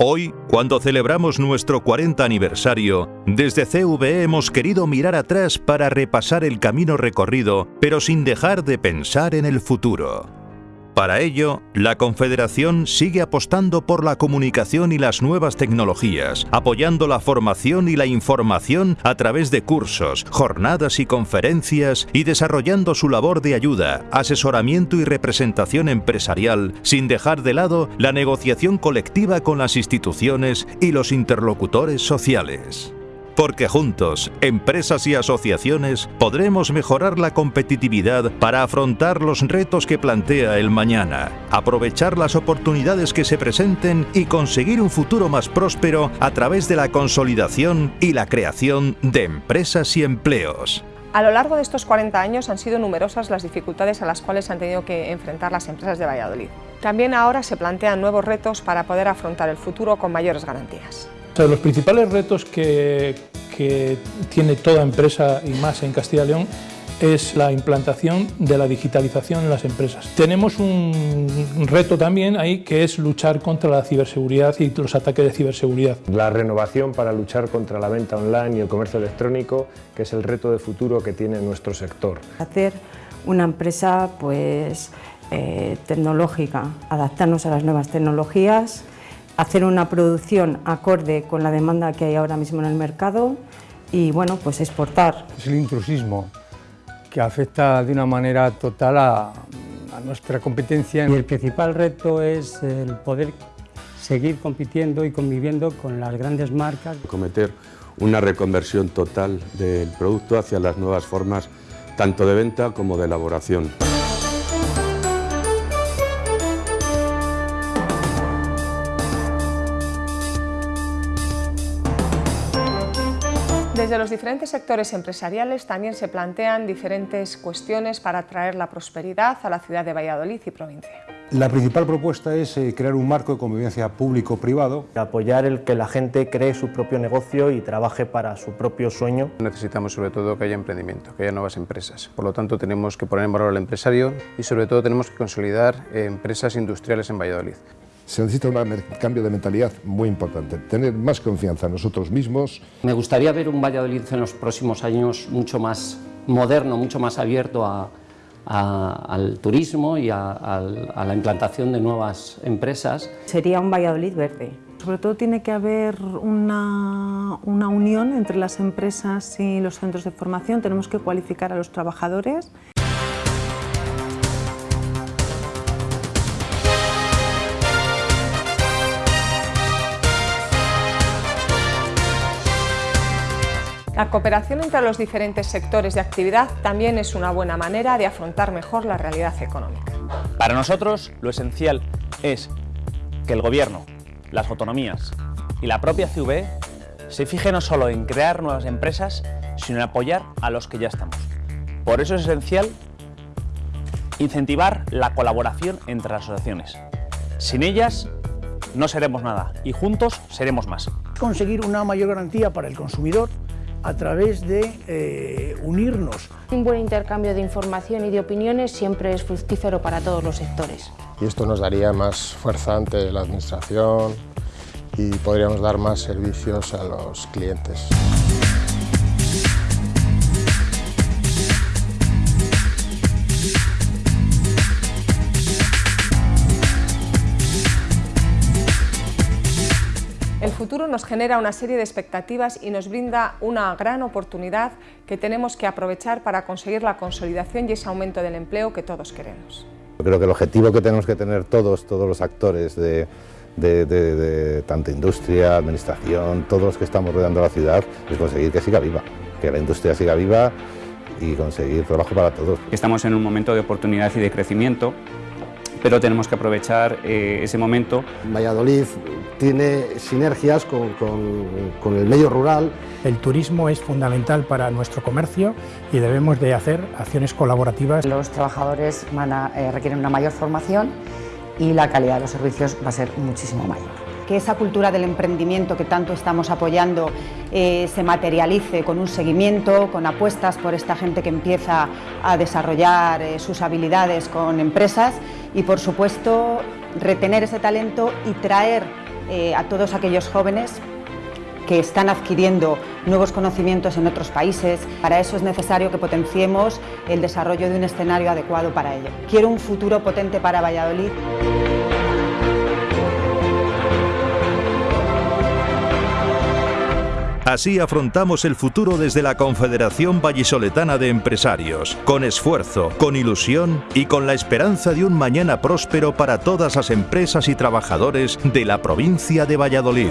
Hoy, cuando celebramos nuestro 40 aniversario, desde CVE hemos querido mirar atrás para repasar el camino recorrido, pero sin dejar de pensar en el futuro. Para ello, la Confederación sigue apostando por la comunicación y las nuevas tecnologías, apoyando la formación y la información a través de cursos, jornadas y conferencias y desarrollando su labor de ayuda, asesoramiento y representación empresarial, sin dejar de lado la negociación colectiva con las instituciones y los interlocutores sociales. Porque juntos, empresas y asociaciones, podremos mejorar la competitividad para afrontar los retos que plantea el mañana, aprovechar las oportunidades que se presenten y conseguir un futuro más próspero a través de la consolidación y la creación de empresas y empleos. A lo largo de estos 40 años han sido numerosas las dificultades a las cuales han tenido que enfrentar las empresas de Valladolid. También ahora se plantean nuevos retos para poder afrontar el futuro con mayores garantías los principales retos que, tiene toda empresa y más en Castilla y León es la implantación de la digitalización en las empresas. Tenemos un reto también ahí que es luchar contra la ciberseguridad y los ataques de ciberseguridad. La renovación para luchar contra la venta online y el comercio electrónico, que es el reto de futuro que tiene nuestro sector. Hacer una empresa pues, eh, tecnológica, adaptarnos a las nuevas tecnologías, hacer una producción acorde con la demanda que hay ahora mismo en el mercado y bueno, pues exportar. Es el intrusismo que afecta de una manera total a, nuestra competencia. Y el principal reto es el poder seguir compitiendo y conviviendo con las grandes marcas. Cometer una reconversión total del producto hacia las nuevas formas tanto de venta como de elaboración. Desde los diferentes sectores empresariales también se plantean diferentes cuestiones para atraer la prosperidad a la ciudad de Valladolid y provincia. La principal propuesta es eh, crear un marco de convivencia público-privado. Apoyar el que la gente cree su propio negocio y trabaje para su propio sueño. Necesitamos sobre todo que haya emprendimiento, que haya nuevas empresas. Por lo tanto tenemos que poner en valor al empresario y sobre todo tenemos que consolidar eh, empresas industriales en Valladolid se necesita un cambio de mentalidad muy importante, tener más confianza en nosotros mismos. Me gustaría ver un Valladolid en los próximos años mucho más moderno, mucho más abierto al turismo y a, la implantación de nuevas empresas. Sería un Valladolid verde. Sobre todo tiene que haber una, una unión entre las empresas y los centros de formación, tenemos que cualificar a los trabajadores. La cooperación entre los diferentes sectores de actividad también es una buena manera de afrontar mejor la realidad económica. Para nosotros, lo esencial es que el Gobierno, las autonomías y la propia CV se fije no solo en crear nuevas empresas, sino en apoyar a los que ya estamos. Por eso es esencial incentivar la colaboración entre las asociaciones. Sin ellas no seremos nada y juntos seremos más. Conseguir una mayor garantía para el consumidor a través de eh, unirnos. Un buen intercambio de información y de opiniones siempre es fructífero para todos los sectores. Y esto nos daría más fuerza ante la administración y podríamos dar más servicios a los clientes. Futuro nos genera una serie de expectativas y nos brinda una gran oportunidad que tenemos que aprovechar para conseguir la consolidación y ese aumento del empleo que todos queremos. Creo que el objetivo que tenemos que tener todos, todos los actores de, de, tanta industria, administración, todos los que estamos rodeando la ciudad, es conseguir que siga viva, que la industria siga viva y conseguir trabajo para todos. Estamos en un momento de oportunidad y de crecimiento pero tenemos que aprovechar eh, ese momento. Valladolid tiene sinergias con, el medio rural. El turismo es fundamental para nuestro comercio y debemos de hacer acciones colaborativas. Los trabajadores van a, eh, requieren una mayor formación y la calidad de los servicios va a ser muchísimo mayor que esa cultura del emprendimiento que tanto estamos apoyando eh, se materialice con un seguimiento, con apuestas por esta gente que empieza a desarrollar eh, sus habilidades con empresas y por supuesto retener ese talento y traer eh, a todos aquellos jóvenes que están adquiriendo nuevos conocimientos en otros países. Para eso es necesario que potenciemos el desarrollo de un escenario adecuado para ello. Quiero un futuro potente para Valladolid. Así afrontamos el futuro desde la Confederación Vallisoletana de Empresarios, con esfuerzo, con ilusión y con la esperanza de un mañana próspero para todas las empresas y trabajadores de la provincia de Valladolid.